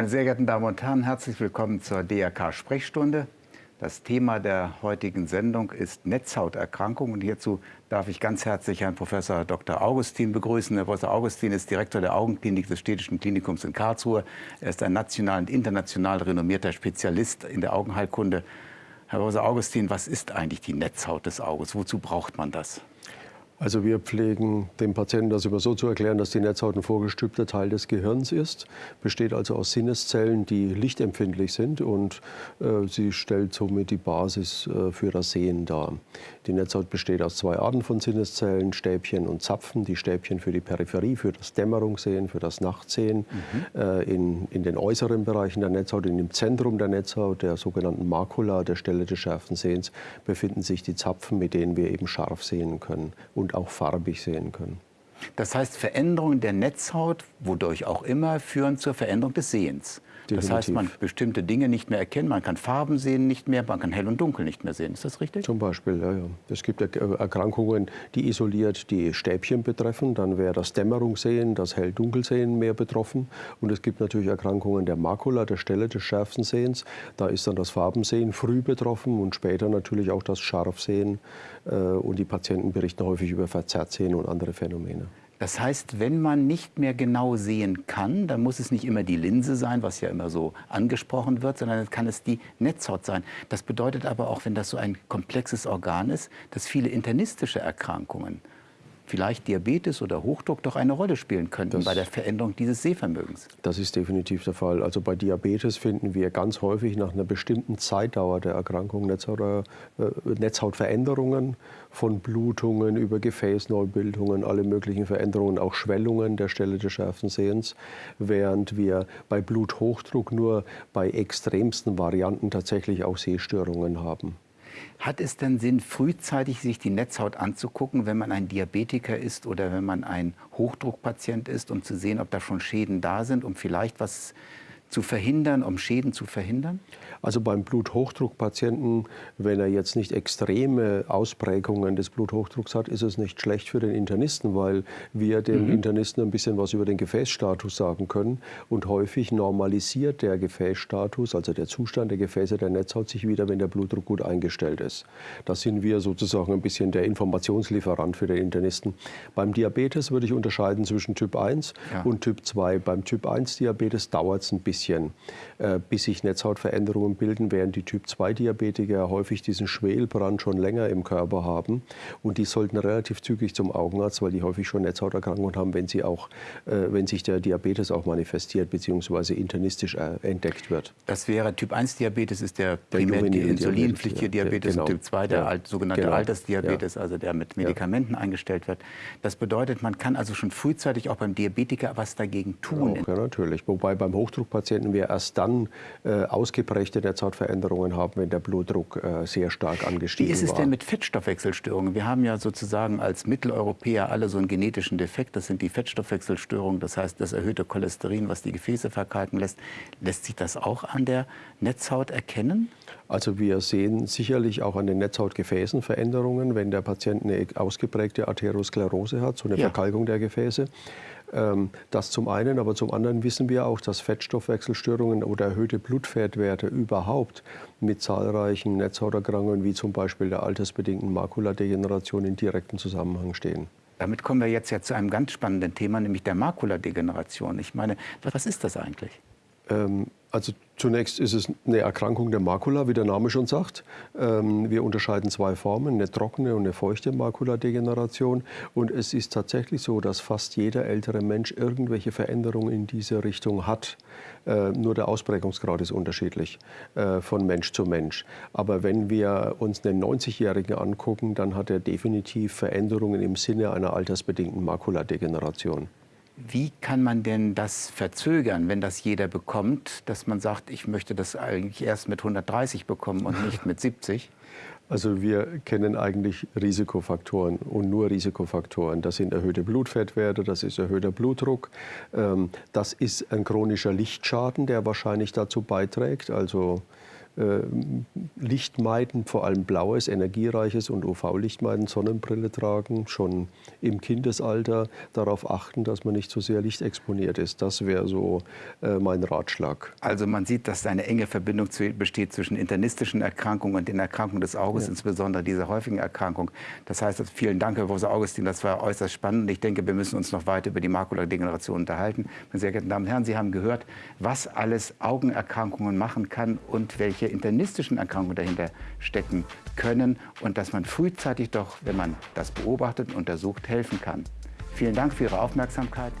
Meine sehr geehrten Damen und Herren, herzlich willkommen zur DRK-Sprechstunde. Das Thema der heutigen Sendung ist Netzhauterkrankung. Und hierzu darf ich ganz herzlich Herrn Professor Dr. Augustin begrüßen. Herr Professor Augustin ist Direktor der Augenklinik des Städtischen Klinikums in Karlsruhe. Er ist ein national und international renommierter Spezialist in der Augenheilkunde. Herr Professor Augustin, was ist eigentlich die Netzhaut des Auges? Wozu braucht man das? Also wir pflegen dem Patienten das immer so zu erklären, dass die Netzhaut ein vorgestülpter Teil des Gehirns ist, besteht also aus Sinneszellen, die lichtempfindlich sind und äh, sie stellt somit die Basis äh, für das Sehen dar. Die Netzhaut besteht aus zwei Arten von Sinneszellen, Stäbchen und Zapfen. Die Stäbchen für die Peripherie, für das Dämmerungssehen, für das Nachtsehen. Mhm. Äh, in, in den äußeren Bereichen der Netzhaut, in dem Zentrum der Netzhaut, der sogenannten Makula, der Stelle des schärfen Sehens, befinden sich die Zapfen, mit denen wir eben scharf sehen können. Und und auch farbig sehen können. Das heißt, Veränderungen der Netzhaut, wodurch auch immer, führen zur Veränderung des Sehens. Definitiv. Das heißt, man kann bestimmte Dinge nicht mehr erkennen, man kann Farben sehen nicht mehr, man kann hell und dunkel nicht mehr sehen. Ist das richtig? Zum Beispiel, ja. ja. Es gibt Erkrankungen, die isoliert die Stäbchen betreffen. Dann wäre das Dämmerungssehen, das Hell-Dunkelsehen mehr betroffen. Und es gibt natürlich Erkrankungen der Makula, der Stelle des schärfsten Sehens. Da ist dann das Farbensehen früh betroffen und später natürlich auch das Scharfsehen. Äh, und die Patienten berichten häufig über Verzerrtsehen und andere Phänomene. Das heißt, wenn man nicht mehr genau sehen kann, dann muss es nicht immer die Linse sein, was ja immer so angesprochen wird, sondern kann es die Netzhaut sein. Das bedeutet aber auch, wenn das so ein komplexes Organ ist, dass viele internistische Erkrankungen vielleicht Diabetes oder Hochdruck doch eine Rolle spielen könnten das, bei der Veränderung dieses Sehvermögens. Das ist definitiv der Fall. Also bei Diabetes finden wir ganz häufig nach einer bestimmten Zeitdauer der Erkrankung Netzhaut, äh, Netzhautveränderungen von Blutungen über Gefäßneubildungen, alle möglichen Veränderungen, auch Schwellungen der Stelle des schärfen Sehens, während wir bei Bluthochdruck nur bei extremsten Varianten tatsächlich auch Sehstörungen haben. Hat es denn Sinn, frühzeitig sich die Netzhaut anzugucken, wenn man ein Diabetiker ist oder wenn man ein Hochdruckpatient ist, um zu sehen, ob da schon Schäden da sind, um vielleicht was zu verhindern, um Schäden zu verhindern? Also beim Bluthochdruckpatienten, wenn er jetzt nicht extreme Ausprägungen des Bluthochdrucks hat, ist es nicht schlecht für den Internisten, weil wir dem mhm. Internisten ein bisschen was über den Gefäßstatus sagen können. Und häufig normalisiert der Gefäßstatus, also der Zustand der Gefäße der Netzhaut, sich wieder, wenn der Blutdruck gut eingestellt ist. Da sind wir sozusagen ein bisschen der Informationslieferant für den Internisten. Beim Diabetes würde ich unterscheiden zwischen Typ 1 ja. und Typ 2. Beim Typ 1 Diabetes dauert es ein bisschen, äh, bis sich Netzhautveränderungen bilden, während die Typ-2-Diabetiker häufig diesen Schwelbrand schon länger im Körper haben. Und die sollten relativ zügig zum Augenarzt, weil die häufig schon Netzhauterkrankungen haben, wenn, sie auch, äh, wenn sich der Diabetes auch manifestiert bzw. internistisch äh, entdeckt wird. Das wäre Typ-1-Diabetes ist der, der primär die insulinpflichtige Diabetes genau. und Typ 2 der ja. alt, sogenannte genau. Altersdiabetes, ja. also der mit Medikamenten ja. eingestellt wird. Das bedeutet, man kann also schon frühzeitig auch beim Diabetiker was dagegen tun. Auch, ja, natürlich. Wobei beim Hochdruckpatienten wir erst dann äh, ausgeprägte der Netzhautveränderungen haben, wenn der Blutdruck äh, sehr stark angestiegen war. Wie ist es war. denn mit Fettstoffwechselstörungen? Wir haben ja sozusagen als Mitteleuropäer alle so einen genetischen Defekt. Das sind die Fettstoffwechselstörungen, das heißt das erhöhte Cholesterin, was die Gefäße verkalken lässt. Lässt sich das auch an der Netzhaut erkennen? Also wir sehen sicherlich auch an den Netzhautgefäßen Veränderungen, wenn der Patient eine ausgeprägte Arteriosklerose hat, so eine ja. Verkalkung der Gefäße. Ähm, das zum einen, aber zum anderen wissen wir auch, dass Fettstoffwechselstörungen oder erhöhte Blutfettwerte überhaupt mit zahlreichen Netzhauterkrankungen wie zum Beispiel der altersbedingten Makuladegeneration in direktem Zusammenhang stehen. Damit kommen wir jetzt ja zu einem ganz spannenden Thema, nämlich der Makuladegeneration. Ich meine, was ist das eigentlich? Ähm, also zunächst ist es eine Erkrankung der Makula, wie der Name schon sagt. Ähm, wir unterscheiden zwei Formen, eine trockene und eine feuchte Makuladegeneration. Und es ist tatsächlich so, dass fast jeder ältere Mensch irgendwelche Veränderungen in diese Richtung hat. Äh, nur der Ausprägungsgrad ist unterschiedlich äh, von Mensch zu Mensch. Aber wenn wir uns einen 90-Jährigen angucken, dann hat er definitiv Veränderungen im Sinne einer altersbedingten Makuladegeneration. Wie kann man denn das verzögern, wenn das jeder bekommt, dass man sagt, ich möchte das eigentlich erst mit 130 bekommen und nicht mit 70? Also wir kennen eigentlich Risikofaktoren und nur Risikofaktoren. Das sind erhöhte Blutfettwerte, das ist erhöhter Blutdruck, ähm, das ist ein chronischer Lichtschaden, der wahrscheinlich dazu beiträgt. Also Licht meiden, vor allem blaues, energiereiches und UV-Licht meiden, Sonnenbrille tragen, schon im Kindesalter darauf achten, dass man nicht so sehr lichtexponiert ist. Das wäre so äh, mein Ratschlag. Also man sieht, dass eine enge Verbindung zu, besteht zwischen internistischen Erkrankungen und den Erkrankungen des Auges, ja. insbesondere dieser häufigen Erkrankung. Das heißt, vielen Dank, Herr Professor Augustin, das war äußerst spannend. Ich denke, wir müssen uns noch weiter über die Makuladegeneration unterhalten. Meine sehr geehrten Damen und Herren, Sie haben gehört, was alles Augenerkrankungen machen kann und welche internistischen Erkrankungen dahinter stecken können und dass man frühzeitig doch, wenn man das beobachtet und untersucht, helfen kann. Vielen Dank für Ihre Aufmerksamkeit.